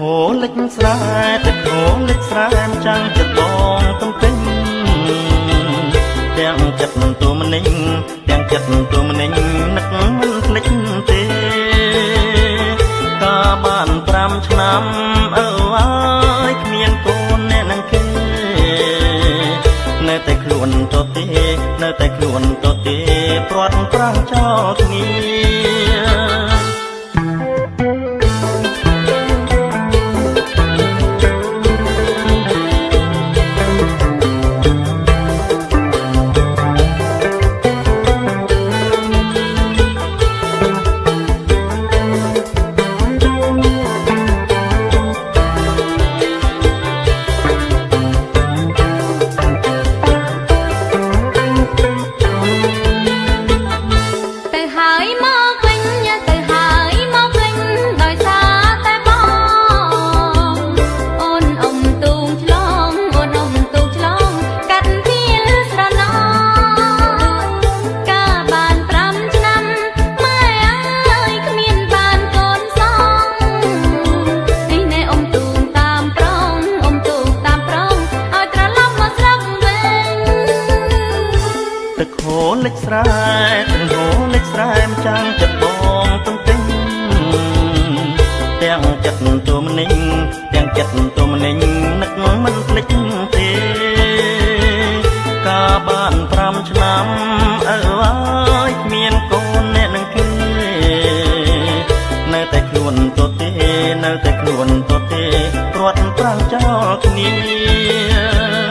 ស្រែទឹកខោលិចស្រែមចាំងចិត្តបងទំពេញទាំងចិត្តទូមនិញទាំងចិត្តទូមនិញនឹកមិនភ្លេចទេកាបាន5ឆ្នាំអើអើយគ្មានកូនអ្នកនឹងគេនៅតែខ្លួនទទេនៅតែខ្លួនទទេព្រាត់ប្រាំងចោលគ្នា ទឹកហូរលិចស្រែទឹកហូរលិចស្រែម្ចាំងចិត្តបងទំទិញទាំងចិត្តទូមនិញទាំងចិត្តទូមនិញនឹកមិនភ្លេចទេកាបាន5ឆ្នាំអើអើយគ្មានកូនអ្នកនឹងគេនៅតែខ្លួនទទេនៅតែខ្លួនទទេព្រាត់ប្រាំងចោលគ្នា